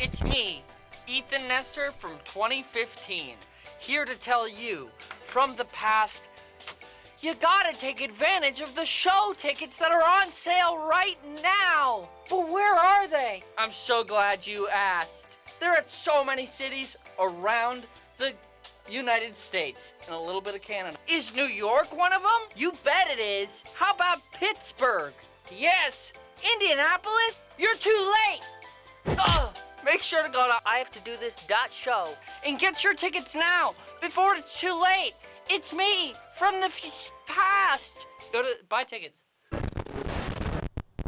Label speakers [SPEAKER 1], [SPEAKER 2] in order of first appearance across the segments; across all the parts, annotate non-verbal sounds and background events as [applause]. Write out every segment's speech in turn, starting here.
[SPEAKER 1] It's me, Ethan Nestor from 2015, here to tell you from the past you gotta take advantage of the show tickets that are on sale right now. But where are they? I'm so glad you asked. They're at so many cities around the United States and a little bit of Canada. Is New York one of them? You bet it is. How about Pittsburgh? Yes. Indianapolis? You're too late. Ugh. Make sure to go to I have to do this dot show and get your tickets now before it's too late. It's me from the f- past. Go to buy tickets.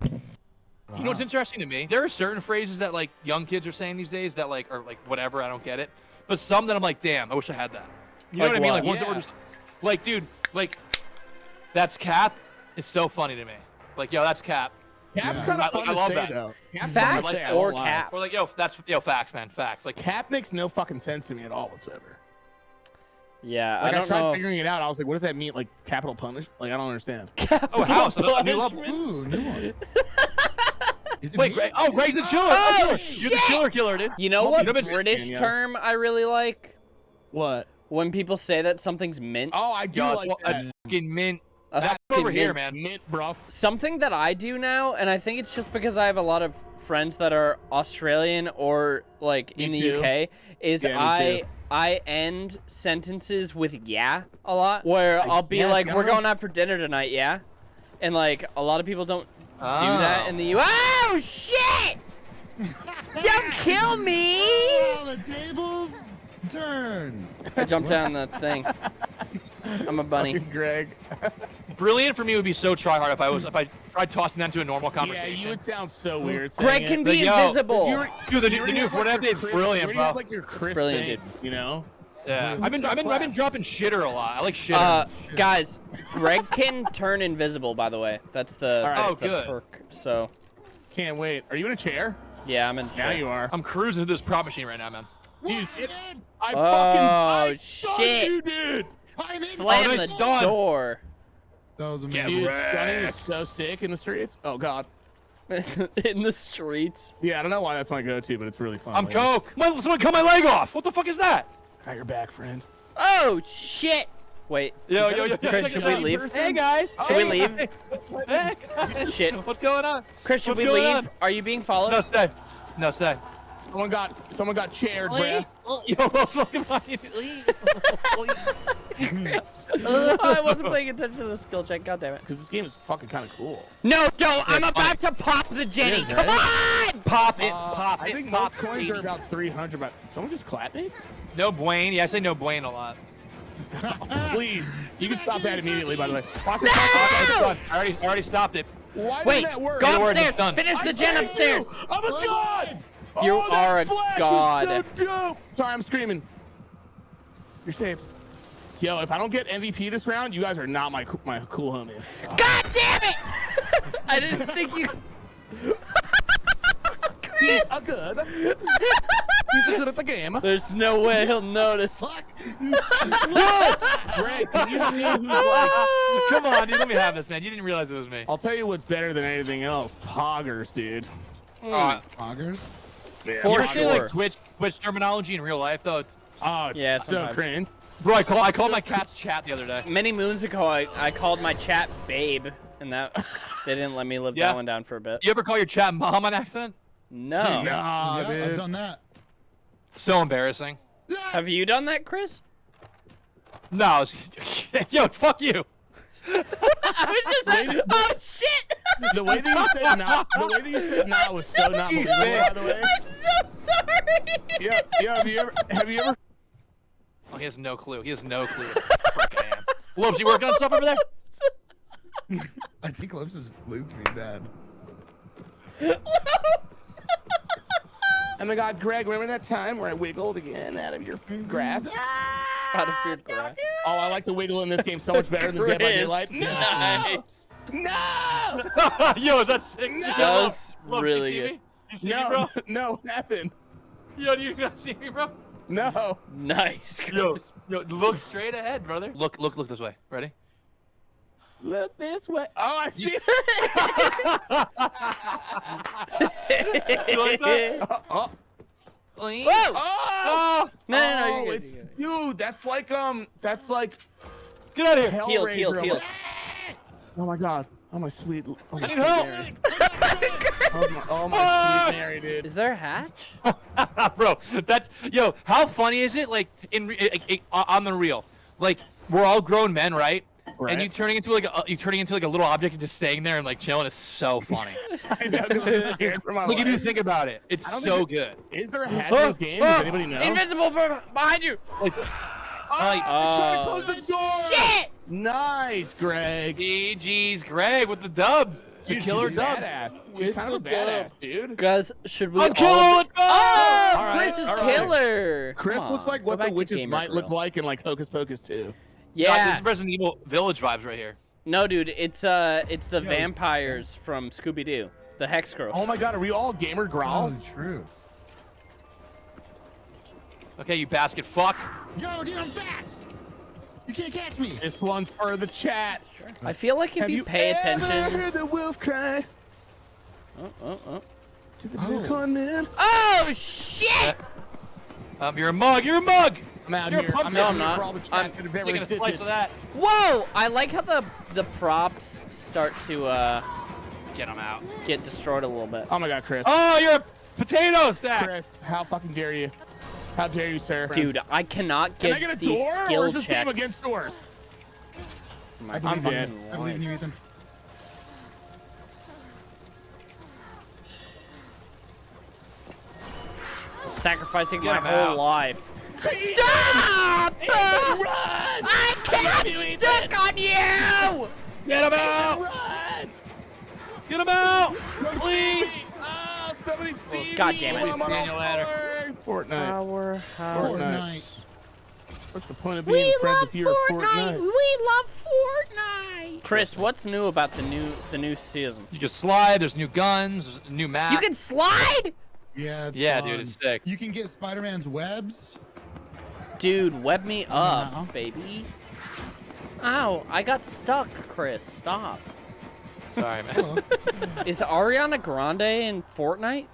[SPEAKER 2] You know what's interesting to me? There are certain phrases that like young kids are saying these days that like are like whatever, I don't get it. But some that I'm like, damn, I wish I had that. You know
[SPEAKER 3] Like
[SPEAKER 2] what I mean?
[SPEAKER 3] what?
[SPEAKER 2] Like ones that were just like, dude, like that's cap is so funny to me. Like, yo, that's cap.
[SPEAKER 4] Cap's
[SPEAKER 5] Yeah.
[SPEAKER 4] kind
[SPEAKER 2] I-
[SPEAKER 4] of fun
[SPEAKER 2] I
[SPEAKER 4] to
[SPEAKER 2] love
[SPEAKER 4] say
[SPEAKER 2] that.
[SPEAKER 4] though. Cap's
[SPEAKER 3] Facts
[SPEAKER 4] fun to say, I won't
[SPEAKER 3] or
[SPEAKER 4] lie.
[SPEAKER 3] cap?
[SPEAKER 2] Or like, yo, that's yo, facts, man, facts. Like,
[SPEAKER 4] Cap makes no fucking sense to me at all whatsoever.
[SPEAKER 3] Yeah,
[SPEAKER 4] Like
[SPEAKER 3] I
[SPEAKER 4] I,
[SPEAKER 3] don't
[SPEAKER 4] tried
[SPEAKER 3] know.
[SPEAKER 4] figuring it out. I was like, what does that mean? Like capital punish? Like I don't understand. [laughs]
[SPEAKER 2] oh, house, a new level.
[SPEAKER 5] Ooh, new one. [laughs] Is it
[SPEAKER 2] Wait,
[SPEAKER 5] me?
[SPEAKER 2] Greg, oh, Greg's a chiller.
[SPEAKER 3] Oh,
[SPEAKER 2] You're the chiller killer, dude.
[SPEAKER 3] You know what
[SPEAKER 4] you know what's-
[SPEAKER 3] British
[SPEAKER 4] Yeah.
[SPEAKER 3] term I really like?
[SPEAKER 4] What?
[SPEAKER 3] When people say that something's mint.
[SPEAKER 4] Oh, I do
[SPEAKER 2] Yo,
[SPEAKER 4] like
[SPEAKER 2] well,
[SPEAKER 4] that.
[SPEAKER 2] that's fucking mint.
[SPEAKER 3] A
[SPEAKER 2] That's
[SPEAKER 3] fucking
[SPEAKER 2] over here,
[SPEAKER 3] mint.
[SPEAKER 2] man.
[SPEAKER 4] Mint, bruv.
[SPEAKER 3] Something that I do now, and I think it's just because I have a lot of friends that are Australian or like
[SPEAKER 4] Me
[SPEAKER 3] in the
[SPEAKER 4] too.
[SPEAKER 3] UK, is
[SPEAKER 4] Yeah,
[SPEAKER 3] I
[SPEAKER 4] too.
[SPEAKER 3] I end sentences with yeah a lot, where
[SPEAKER 5] I
[SPEAKER 3] I'll be
[SPEAKER 5] guess,
[SPEAKER 3] like, "We're
[SPEAKER 5] know.
[SPEAKER 3] going out for dinner tonight, yeah," and like a lot of people don't do that
[SPEAKER 2] Oh.
[SPEAKER 3] in the U. Ah. Oh shit! don't kill me! [laughs]
[SPEAKER 5] Oh, the tables turn.
[SPEAKER 3] I jumped down the thing. [laughs] I'm a bunny.
[SPEAKER 4] Fucking Greg. [laughs]
[SPEAKER 2] Brilliant for me would be so try hard if I was if I tried tossing that into a normal conversation.
[SPEAKER 4] Yeah, you would sound so weird. saying
[SPEAKER 3] Greg
[SPEAKER 4] it.
[SPEAKER 3] can be
[SPEAKER 2] Like,
[SPEAKER 3] invisible.
[SPEAKER 4] You were-
[SPEAKER 2] Dude, the,
[SPEAKER 4] you
[SPEAKER 2] the new Fortnite
[SPEAKER 4] your
[SPEAKER 2] update's
[SPEAKER 4] Chris-
[SPEAKER 2] brilliant, bro.
[SPEAKER 4] have, like your Chris
[SPEAKER 3] brilliant,
[SPEAKER 4] thing, You know.
[SPEAKER 2] yeah,
[SPEAKER 5] Who's
[SPEAKER 2] I've been I've been I've been dropping shitter a lot. I like shitter.
[SPEAKER 3] Uh, guys, Greg can turn invisible. By the way, that's the,
[SPEAKER 4] All right.
[SPEAKER 3] that's
[SPEAKER 2] Oh,
[SPEAKER 3] the
[SPEAKER 2] good.
[SPEAKER 3] perk. So
[SPEAKER 4] Can't wait. Are you in a chair?
[SPEAKER 3] yeah, I'm in.
[SPEAKER 4] Now you are.
[SPEAKER 2] I'm cruising through this prop machine right now, man.
[SPEAKER 4] Dude, it- I
[SPEAKER 3] Oh,
[SPEAKER 4] fucking I stunned
[SPEAKER 3] shit.
[SPEAKER 4] you, dude.
[SPEAKER 5] I'm.
[SPEAKER 3] Slam
[SPEAKER 2] Oh,
[SPEAKER 3] the
[SPEAKER 2] nice stun.
[SPEAKER 3] door
[SPEAKER 5] That was
[SPEAKER 2] Yeah,
[SPEAKER 5] amazing.
[SPEAKER 4] Dude,
[SPEAKER 2] Wrecked.
[SPEAKER 4] stunning is so sick in the streets. Oh god. [laughs]
[SPEAKER 3] in the streets.
[SPEAKER 4] Yeah, I don't know why that's my go-to, but it's really fun.
[SPEAKER 2] I'm
[SPEAKER 4] Like,
[SPEAKER 2] Coke. My, someone cut my leg off. What the fuck is that?
[SPEAKER 4] Got your back, friend.
[SPEAKER 3] Oh shit! Wait,
[SPEAKER 2] Yo, yo, yo,
[SPEAKER 3] Chris,
[SPEAKER 2] check
[SPEAKER 3] should we
[SPEAKER 2] out.
[SPEAKER 3] leave?
[SPEAKER 2] Hey guys.
[SPEAKER 3] Should we leave?
[SPEAKER 2] hey, hey, guys. [laughs]
[SPEAKER 3] Shit.
[SPEAKER 2] What's going on?
[SPEAKER 3] Chris, should
[SPEAKER 2] What's
[SPEAKER 3] we leave?
[SPEAKER 2] on?
[SPEAKER 3] Are you being followed?
[SPEAKER 2] No, stay. No, stay.
[SPEAKER 4] Someone got someone got chaired,
[SPEAKER 2] Leave.
[SPEAKER 4] bruh. [laughs]
[SPEAKER 2] Yo, what's fucking funny? Leave.
[SPEAKER 3] oh, I wasn't paying attention to the skill check. God damn it!
[SPEAKER 4] Because this game is fucking kind of cool.
[SPEAKER 3] No, don't! I'm about to pop the Jenny.
[SPEAKER 4] is,
[SPEAKER 3] Come on!
[SPEAKER 2] Pop it.
[SPEAKER 4] Uh,
[SPEAKER 2] pop
[SPEAKER 4] I
[SPEAKER 2] it.
[SPEAKER 4] think
[SPEAKER 2] pop
[SPEAKER 4] most coins are about 300. But someone just clapped me?
[SPEAKER 2] No Blaine. Yeah, I say no Blaine a lot. [laughs]
[SPEAKER 4] Please, you can stop that immediately. By the way. Watch
[SPEAKER 2] Oh, it's done. I already, I already stopped it.
[SPEAKER 4] Why
[SPEAKER 3] Wait,
[SPEAKER 4] that work?
[SPEAKER 3] go
[SPEAKER 2] Get a word,
[SPEAKER 3] upstairs. Finish the
[SPEAKER 4] I
[SPEAKER 3] gen upstairs.
[SPEAKER 4] You. I'm a
[SPEAKER 5] Oh,
[SPEAKER 4] god.
[SPEAKER 3] You
[SPEAKER 4] oh, that
[SPEAKER 3] are a
[SPEAKER 4] flash
[SPEAKER 3] god.
[SPEAKER 4] Is. Sorry, I'm screaming. You're safe. Yo, if I don't get MVP this round, you guys are not my my cool homies.
[SPEAKER 3] God damn it! [laughs] I didn't think you.
[SPEAKER 4] He's a good. He's a good at the game.
[SPEAKER 3] There's no way he'll notice.
[SPEAKER 5] Fuck.
[SPEAKER 4] Greg, can you see who's like?
[SPEAKER 2] Come on, dude. Let me have this, man. You didn't realize it was me.
[SPEAKER 4] I'll tell you what's better than anything else. Poggers, dude.
[SPEAKER 2] Uh,
[SPEAKER 5] Poggers.
[SPEAKER 4] Yeah,
[SPEAKER 2] you
[SPEAKER 3] For
[SPEAKER 2] ever
[SPEAKER 3] sure.
[SPEAKER 2] like Twitch, Twitch terminology in real life though? It's,
[SPEAKER 4] Oh, it's
[SPEAKER 3] Yeah,
[SPEAKER 4] so
[SPEAKER 3] sometimes.
[SPEAKER 4] cringe.
[SPEAKER 2] Bro, I call I called my cat's chat the other day.
[SPEAKER 3] Many moons ago, I, I called my chat babe, and that they didn't let me live
[SPEAKER 2] Yeah.
[SPEAKER 3] that one down for a bit.
[SPEAKER 2] You ever call your chat mom on accident?
[SPEAKER 3] No.
[SPEAKER 4] Nah,
[SPEAKER 5] yeah,
[SPEAKER 4] dude.
[SPEAKER 5] I've done that.
[SPEAKER 2] So embarrassing.
[SPEAKER 3] Have you done that, Chris?
[SPEAKER 2] No, it's, [laughs] yo, fuck you.
[SPEAKER 3] I was just. like, oh shit!
[SPEAKER 4] The way that you said [laughs] not, the way that you said not was so not
[SPEAKER 2] He's
[SPEAKER 4] believable. By the way.
[SPEAKER 3] I'm so sorry.
[SPEAKER 4] Yeah, yeah. Have you ever? Have you ever?
[SPEAKER 2] Oh, he has no clue. He has no clue. What [laughs] frick I am. Lopes, you working on stuff over there? [laughs]
[SPEAKER 5] I think Lips has looped me bad. [laughs]
[SPEAKER 4] Oh my God, Greg, remember that time where I wiggled again out of your grass?
[SPEAKER 3] Out of your grass.
[SPEAKER 4] Oh, I like the wiggle in this game so much better than Dead by
[SPEAKER 3] Chris,
[SPEAKER 4] Daylight. No,
[SPEAKER 3] Nice.
[SPEAKER 4] no,
[SPEAKER 2] yo, is that sick?
[SPEAKER 4] No.
[SPEAKER 2] Yo,
[SPEAKER 3] That was
[SPEAKER 2] Lopes,
[SPEAKER 3] really
[SPEAKER 2] you see
[SPEAKER 3] good.
[SPEAKER 2] Me? You see
[SPEAKER 4] no,
[SPEAKER 2] me, bro?
[SPEAKER 4] no, what happened?
[SPEAKER 2] Yo, do you not see me, bro?
[SPEAKER 4] No.
[SPEAKER 3] Nice,
[SPEAKER 2] Yo,
[SPEAKER 3] Chris.
[SPEAKER 2] yo, look straight ahead, brother. Look, look, look this way. Ready?
[SPEAKER 4] Look this way. Oh, I see. [laughs]
[SPEAKER 2] You like that? [laughs]
[SPEAKER 4] oh, oh.
[SPEAKER 3] Whoa!
[SPEAKER 4] Oh!
[SPEAKER 3] No, no, no,
[SPEAKER 4] Oh,
[SPEAKER 3] you're good,
[SPEAKER 4] it's
[SPEAKER 3] you're good.
[SPEAKER 4] dude. That's like um. That's like
[SPEAKER 2] Get out of here.
[SPEAKER 4] Hellraiser.
[SPEAKER 3] Heals, heals, heals.
[SPEAKER 4] Oh my god. Oh my sweet. Oh my
[SPEAKER 2] I need
[SPEAKER 4] sweet
[SPEAKER 2] help. [laughs]
[SPEAKER 4] Mary. Oh my, oh my
[SPEAKER 2] Ah!
[SPEAKER 4] sweet Mary, dude.
[SPEAKER 3] Is there a hatch? [laughs]
[SPEAKER 2] Bro, that's yo. How funny is it? Like in re- like, like, on the real, like we're all grown men, right?
[SPEAKER 4] Right.
[SPEAKER 2] And you turning into like a, uh, you turning into like a little object and just staying there and like chilling is so funny. [laughs]
[SPEAKER 4] I know, I'm [laughs] scared for my
[SPEAKER 2] like if you think about it, it's so
[SPEAKER 4] think
[SPEAKER 2] good.
[SPEAKER 4] Is there a hatch in ah! this game? Ah! Does anybody know?
[SPEAKER 3] Invisible be- behind you!
[SPEAKER 2] Like, [gasps]
[SPEAKER 4] Oh,
[SPEAKER 2] like
[SPEAKER 4] I'm trying to close the door.
[SPEAKER 3] Shit!
[SPEAKER 4] Nice, Greg.
[SPEAKER 2] GG's Greg with the dub, the
[SPEAKER 4] Dude,
[SPEAKER 2] killer
[SPEAKER 4] she's a
[SPEAKER 2] dub.
[SPEAKER 4] Badass. She's kind of a badass, dude.
[SPEAKER 3] Guys, should we
[SPEAKER 2] I'm
[SPEAKER 3] all...
[SPEAKER 2] killer. Let's go.
[SPEAKER 3] Oh,
[SPEAKER 2] All right,
[SPEAKER 3] Chris is
[SPEAKER 2] all right.
[SPEAKER 3] killer!
[SPEAKER 4] Chris looks like what the witches might look like in like Hocus Pocus 2.
[SPEAKER 2] God,
[SPEAKER 3] Yeah.
[SPEAKER 2] this is Resident Evil Village vibes right here.
[SPEAKER 3] No, dude, it's uh, it's the
[SPEAKER 5] Yo.
[SPEAKER 3] vampires from Scooby Doo, the Hex Girls.
[SPEAKER 4] Oh my god, are we all gamer growls?
[SPEAKER 5] Oh,
[SPEAKER 4] growls?
[SPEAKER 5] true.
[SPEAKER 2] Okay, you basket fuck.
[SPEAKER 5] Yo, dude, I'm fast. You can't catch me.
[SPEAKER 4] This one's for the chat.
[SPEAKER 3] I feel like if
[SPEAKER 4] Have
[SPEAKER 3] you, pay
[SPEAKER 4] ever
[SPEAKER 3] attention.
[SPEAKER 4] heard the wolf cry
[SPEAKER 3] Oh, oh, oh.
[SPEAKER 4] to the
[SPEAKER 5] Oh.
[SPEAKER 4] blue con man?
[SPEAKER 3] Oh shit!
[SPEAKER 2] Um, you're a mug. You're a mug.
[SPEAKER 4] I'm out
[SPEAKER 2] You're
[SPEAKER 4] here.
[SPEAKER 2] pumpkin.
[SPEAKER 4] I'm
[SPEAKER 3] No, I'm not.
[SPEAKER 4] all the chat
[SPEAKER 3] I'm
[SPEAKER 4] that have ever
[SPEAKER 2] Taking a slice of that.
[SPEAKER 3] Whoa! I like how the the props start to uh
[SPEAKER 2] Get him out.
[SPEAKER 3] get destroyed a little bit.
[SPEAKER 4] Oh my god, Chris.
[SPEAKER 2] Oh, you're a potato sack.
[SPEAKER 4] Chris, how fucking dare you? How dare you, sir?
[SPEAKER 3] Dude, I cannot get,
[SPEAKER 4] Can
[SPEAKER 3] get
[SPEAKER 4] I get a
[SPEAKER 3] these
[SPEAKER 4] door,
[SPEAKER 3] skill
[SPEAKER 4] or is this game against doors?
[SPEAKER 3] My
[SPEAKER 5] I believe
[SPEAKER 4] I'm
[SPEAKER 5] in
[SPEAKER 4] dead.
[SPEAKER 5] you. I believe in you, Ethan.
[SPEAKER 3] Sacrificing
[SPEAKER 2] Get
[SPEAKER 3] my
[SPEAKER 2] him
[SPEAKER 3] whole
[SPEAKER 2] out.
[SPEAKER 3] life.
[SPEAKER 4] Stop!
[SPEAKER 3] Stop! I can't stuck on you!
[SPEAKER 2] Get him out.
[SPEAKER 4] Run!
[SPEAKER 2] Get him out. Please.
[SPEAKER 4] Oh, somebody oh, see
[SPEAKER 3] God
[SPEAKER 4] me
[SPEAKER 3] damn it.
[SPEAKER 4] while I'm on
[SPEAKER 2] Daniel
[SPEAKER 4] all Fortnite. What's the point of being friends if you're a Fortnite?
[SPEAKER 3] We love Fortnite. Chris, what's new about the new the new season?
[SPEAKER 2] You can slide. There's new guns. There's new map.
[SPEAKER 3] You can slide,
[SPEAKER 5] Yeah, it's
[SPEAKER 2] Yeah,
[SPEAKER 5] fun.
[SPEAKER 2] dude, it's sick.
[SPEAKER 5] You can get Spider-Man's webs.
[SPEAKER 3] dude. Web me up,
[SPEAKER 5] Wow.
[SPEAKER 3] baby. Ow! I got stuck, Chris. Stop.
[SPEAKER 2] Sorry, man. [laughs]
[SPEAKER 3] Is Ariana Grande in Fortnite?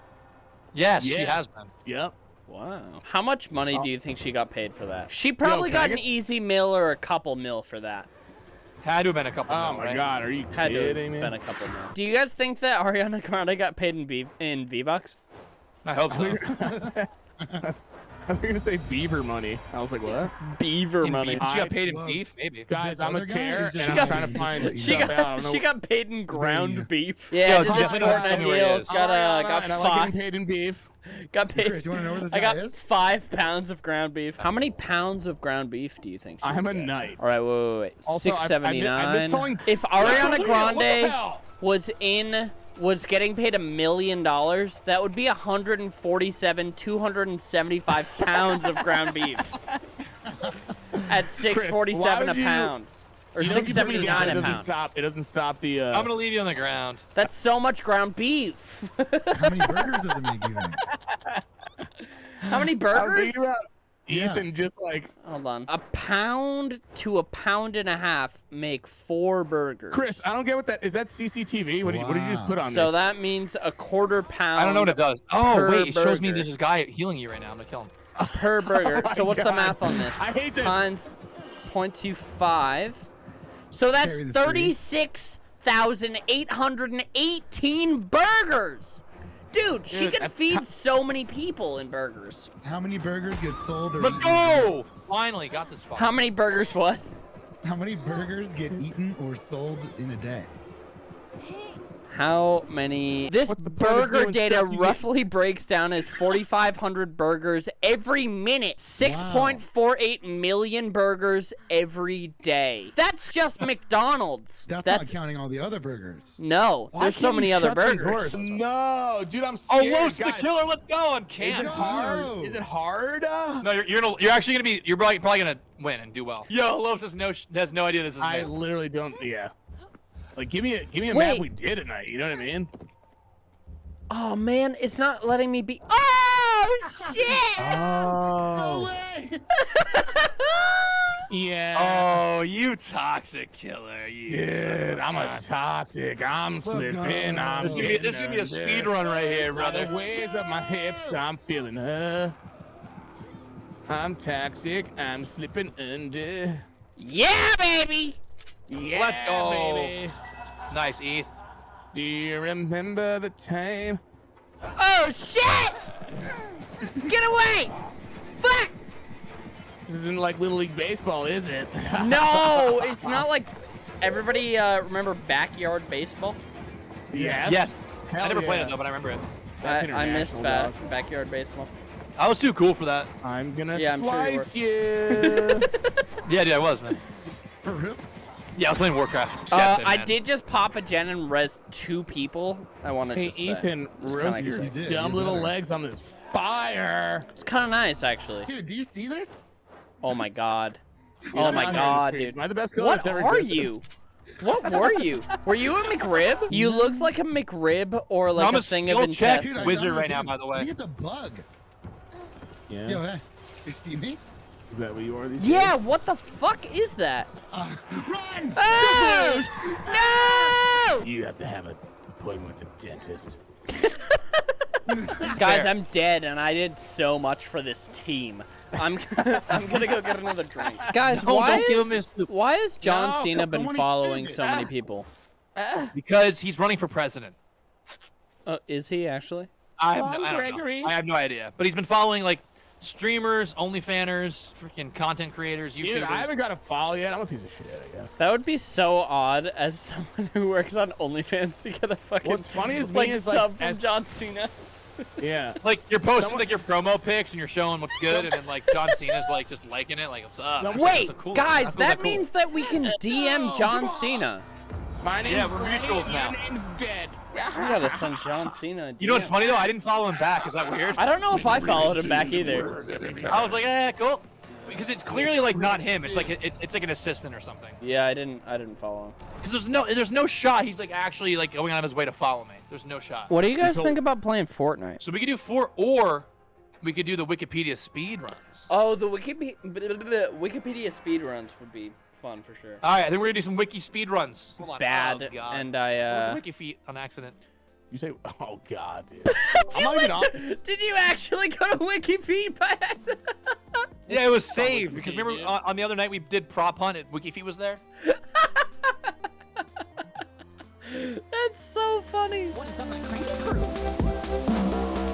[SPEAKER 2] yes, she has been.
[SPEAKER 4] Yep.
[SPEAKER 3] Wow. How much money
[SPEAKER 4] Oh.
[SPEAKER 3] do you think she got paid for that? She probably
[SPEAKER 4] can I
[SPEAKER 3] got an easy mill or a couple mil for that.
[SPEAKER 2] Had to have been a couple.
[SPEAKER 4] Oh
[SPEAKER 2] mil,
[SPEAKER 4] my
[SPEAKER 2] right?
[SPEAKER 4] god, are you
[SPEAKER 3] Had to have
[SPEAKER 4] kidding me?
[SPEAKER 3] been a couple mil. Do you guys think that Ariana Grande got paid in V in V Bucks?
[SPEAKER 2] I hope so. [laughs] [laughs]
[SPEAKER 4] I was gonna say beaver money. I was like, what?
[SPEAKER 3] Beaver
[SPEAKER 2] In
[SPEAKER 3] money.
[SPEAKER 2] beef. She got paid in
[SPEAKER 5] Close.
[SPEAKER 2] beef, maybe.
[SPEAKER 4] Guys, I'm a
[SPEAKER 5] other guy
[SPEAKER 4] chair and I'm
[SPEAKER 3] got-
[SPEAKER 4] trying to find
[SPEAKER 5] She
[SPEAKER 3] She
[SPEAKER 4] stuff
[SPEAKER 3] got she got paid in ground beef.
[SPEAKER 2] Yo,
[SPEAKER 3] Yeah,
[SPEAKER 2] you
[SPEAKER 3] this
[SPEAKER 2] definitely don't
[SPEAKER 3] Fortnite
[SPEAKER 2] tell me where he
[SPEAKER 3] deal
[SPEAKER 2] is.
[SPEAKER 3] got uh, got
[SPEAKER 4] and I like
[SPEAKER 3] five
[SPEAKER 4] paid in beef.
[SPEAKER 3] got paid.
[SPEAKER 5] Chris, you wanna know where this
[SPEAKER 3] I got
[SPEAKER 5] is?
[SPEAKER 3] five pounds of ground beef. How many pounds of ground beef do you think?
[SPEAKER 4] I'm a
[SPEAKER 3] get?
[SPEAKER 4] knight.
[SPEAKER 3] All right, wait, wait, wait.
[SPEAKER 4] Also,
[SPEAKER 3] Six
[SPEAKER 4] I- I
[SPEAKER 3] seventy
[SPEAKER 4] mi- I miss
[SPEAKER 3] nine.
[SPEAKER 4] calling-
[SPEAKER 3] If Ariana Grande was in was getting paid a million dollars, that would be 147, 275 [laughs] pounds of ground beef. At 647 a
[SPEAKER 4] would you-
[SPEAKER 3] pound. Or
[SPEAKER 4] You know, if you it
[SPEAKER 3] 679
[SPEAKER 4] it
[SPEAKER 3] a
[SPEAKER 4] doesn't
[SPEAKER 3] pound.
[SPEAKER 4] stop. It doesn't stop the. Uh,
[SPEAKER 2] I'm gonna leave you on the ground.
[SPEAKER 3] That's so much ground beef.
[SPEAKER 5] How many burgers does it make, you think? [laughs]
[SPEAKER 3] How many
[SPEAKER 4] I'm
[SPEAKER 3] burgers?
[SPEAKER 4] Thinking about
[SPEAKER 5] Yeah.
[SPEAKER 4] Ethan just like
[SPEAKER 3] Hold on. A pound to a pound and a half make four burgers.
[SPEAKER 4] Chris. I don't get what that is. That CCTV? What did you, what did you just put on
[SPEAKER 3] So
[SPEAKER 4] there?
[SPEAKER 3] that means a quarter pound.
[SPEAKER 2] I don't know what it does. Oh wait, it shows me there's this guy healing you right now. I'm gonna kill him.
[SPEAKER 3] per burger. [laughs]
[SPEAKER 4] Oh
[SPEAKER 3] so what's the math on this?
[SPEAKER 4] I hate this.
[SPEAKER 3] Times 0.25. So that's
[SPEAKER 5] Carry the
[SPEAKER 3] 36,818 burgers. Dude, she
[SPEAKER 4] Dude,
[SPEAKER 3] could
[SPEAKER 4] that's-
[SPEAKER 3] feed so many people in burgers.
[SPEAKER 5] How many burgers get sold? Or
[SPEAKER 2] Let's go! Finally got this far.
[SPEAKER 3] How many burgers what?
[SPEAKER 5] How many burgers get eaten or sold in a day?
[SPEAKER 3] How many? This
[SPEAKER 4] What's the point of
[SPEAKER 3] burger data
[SPEAKER 4] stuff you
[SPEAKER 3] roughly breaks down as 4,500 burgers every minute. 6.48 million burgers every day. That's just [laughs] McDonald's.
[SPEAKER 5] That's,
[SPEAKER 3] That's
[SPEAKER 5] not counting all the other burgers.
[SPEAKER 3] no.
[SPEAKER 4] Why
[SPEAKER 3] There's so many other burgers.
[SPEAKER 4] No, dude, I'm scared.
[SPEAKER 2] Oh,
[SPEAKER 4] scared.
[SPEAKER 2] Los the killer. Let's go on
[SPEAKER 4] Is
[SPEAKER 2] can.
[SPEAKER 4] it hard?
[SPEAKER 5] No.
[SPEAKER 4] Is it hard? Uh,
[SPEAKER 2] No, you're, you're gonna you're actually gonna be you're probably, probably gonna win and do well. Yo, Los has no has no idea this is.
[SPEAKER 4] I
[SPEAKER 2] him.
[SPEAKER 4] literally don't. Yeah. Like, give me a give me a
[SPEAKER 3] Wait.
[SPEAKER 4] map we did at night. You know what I mean?
[SPEAKER 3] Oh man, it's not letting me be. Oh shit! [laughs]
[SPEAKER 4] Oh. [laughs] Yeah.
[SPEAKER 2] Oh, you toxic killer. You
[SPEAKER 4] Dude, I'm a toxic. I'm slipping. I'm
[SPEAKER 2] This is gonna be, this is gonna be a speed run right here, brother.
[SPEAKER 4] waves up my hips, I'm feeling her. I'm toxic. I'm slipping under.
[SPEAKER 3] Yeah, baby.
[SPEAKER 4] Yeah,
[SPEAKER 2] Let's go.
[SPEAKER 4] baby.
[SPEAKER 2] Nice, Eth.
[SPEAKER 4] Do you remember the time?
[SPEAKER 3] Oh shit! Get away! Fuck!
[SPEAKER 4] This isn't like Little League Baseball, is it? [laughs]
[SPEAKER 3] No, it's not like everybody uh, remember backyard baseball.
[SPEAKER 4] yes.
[SPEAKER 2] Yes.
[SPEAKER 4] Hell
[SPEAKER 2] I never played it though, but I remember it.
[SPEAKER 4] That's
[SPEAKER 3] I, I missed
[SPEAKER 4] international,
[SPEAKER 3] ba-
[SPEAKER 4] dog.
[SPEAKER 3] backyard baseball.
[SPEAKER 2] I was too cool for that.
[SPEAKER 4] I'm gonna
[SPEAKER 3] Yeah, I'm sure you
[SPEAKER 4] slice you. [laughs]
[SPEAKER 2] Yeah, dude, I was, man. [laughs]
[SPEAKER 5] For real?
[SPEAKER 2] Yeah, I was playing Warcraft.
[SPEAKER 3] Uh, I did just pop a gen and res two people. I want to
[SPEAKER 4] hey,
[SPEAKER 3] just say.
[SPEAKER 4] Ethan,
[SPEAKER 3] It's
[SPEAKER 4] roast
[SPEAKER 3] kinda
[SPEAKER 4] your
[SPEAKER 5] You
[SPEAKER 4] dumb
[SPEAKER 5] you
[SPEAKER 4] little
[SPEAKER 5] better.
[SPEAKER 4] legs on this fire.
[SPEAKER 3] It's kind of nice, actually.
[SPEAKER 5] Dude, do you see this?
[SPEAKER 3] Oh my god.
[SPEAKER 4] He's [laughs]
[SPEAKER 3] Oh my god, dude.
[SPEAKER 4] Am I the best killer
[SPEAKER 3] What
[SPEAKER 4] ever
[SPEAKER 3] are
[SPEAKER 4] existed?
[SPEAKER 3] you? What were you? Were you a McRib? [laughs] You looked like a McRib or like
[SPEAKER 2] I'm
[SPEAKER 3] a
[SPEAKER 2] a
[SPEAKER 3] thing of
[SPEAKER 2] skill check.
[SPEAKER 3] intestines.
[SPEAKER 5] Dude, I
[SPEAKER 2] Wizard right now, by the way.
[SPEAKER 5] I think it's a bug.
[SPEAKER 4] Yeah.
[SPEAKER 5] Yo, hey. You see me?
[SPEAKER 4] Is that what you are these
[SPEAKER 3] Yeah,
[SPEAKER 4] days?
[SPEAKER 3] what the fuck is that?
[SPEAKER 5] Uh, run!
[SPEAKER 3] Oh! No!
[SPEAKER 4] You have to have an appointment with the dentist. [laughs]
[SPEAKER 3] Guys,
[SPEAKER 2] Fair.
[SPEAKER 3] I'm dead, and I did so much for this team. I'm [laughs] I'm gonna go get another drink. [laughs] Guys,
[SPEAKER 2] No,
[SPEAKER 3] why
[SPEAKER 2] don't give
[SPEAKER 3] is
[SPEAKER 2] him his
[SPEAKER 3] why has John
[SPEAKER 5] No,
[SPEAKER 3] Cena been following so many people?
[SPEAKER 2] Because he's running for president.
[SPEAKER 3] Uh, is he actually?
[SPEAKER 2] I have, no, I, don't know. I have no idea. But he's been following like streamers, OnlyFanners, freaking content creators, YouTubers.
[SPEAKER 4] Dude, I haven't got a follow yet. I'm a piece of shit, I guess.
[SPEAKER 3] That would be so odd as [laughs] someone who works on OnlyFans to get a fucking
[SPEAKER 4] What's funny is me
[SPEAKER 3] like
[SPEAKER 4] is, like,
[SPEAKER 3] from
[SPEAKER 4] as-
[SPEAKER 3] John Cena.
[SPEAKER 4] Yeah. [laughs]
[SPEAKER 2] like you're posting
[SPEAKER 4] Someone-
[SPEAKER 2] like your promo pics and you're showing what's good, and then like John Cena's like just liking it, like what's up.
[SPEAKER 4] No,
[SPEAKER 2] It's like,
[SPEAKER 3] Wait,
[SPEAKER 2] a cool-
[SPEAKER 3] guys,
[SPEAKER 2] that's
[SPEAKER 3] that
[SPEAKER 2] cool.
[SPEAKER 3] means that we can DM John Cena.
[SPEAKER 4] My name's
[SPEAKER 2] Yeah, we're mutuals now.
[SPEAKER 4] Your name's dead.
[SPEAKER 3] We gotta send John Cena. a [laughs]
[SPEAKER 2] You know what's funny though? I didn't follow him back. Is that weird?
[SPEAKER 3] I don't know if I followed him back either.
[SPEAKER 2] I was like, eh, cool. Because it's clearly like not him. It's like it's it's like an assistant or something.
[SPEAKER 3] Yeah, I didn't. I didn't follow him.
[SPEAKER 2] Because there's no there's no shot he's like actually like going out of his way to follow me. There's no shot.
[SPEAKER 3] What do you guys
[SPEAKER 2] Until-
[SPEAKER 3] think about playing Fortnite?
[SPEAKER 2] So we could do four, or we could do the Wikipedia speed runs.
[SPEAKER 3] Oh, the Wikipedia [laughs] Wikipedia speed runs would be fun for sure.
[SPEAKER 2] All right, I think we're gonna do some wiki speed runs. Hold on.
[SPEAKER 3] Bad,
[SPEAKER 2] Oh, God.
[SPEAKER 3] and I. Uh...
[SPEAKER 2] the wiki feet on accident.
[SPEAKER 4] You say, [laughs] oh god, dude. [laughs]
[SPEAKER 3] Did you,
[SPEAKER 4] not even
[SPEAKER 3] went
[SPEAKER 4] on-
[SPEAKER 3] to- did you actually go to Wikipedia by accident?
[SPEAKER 2] Yeah, it was saved because remember uh, on the other night we did prop hunt. and Wiki feet was there. [laughs]
[SPEAKER 3] That's so funny.
[SPEAKER 6] What is up, my crazy crew?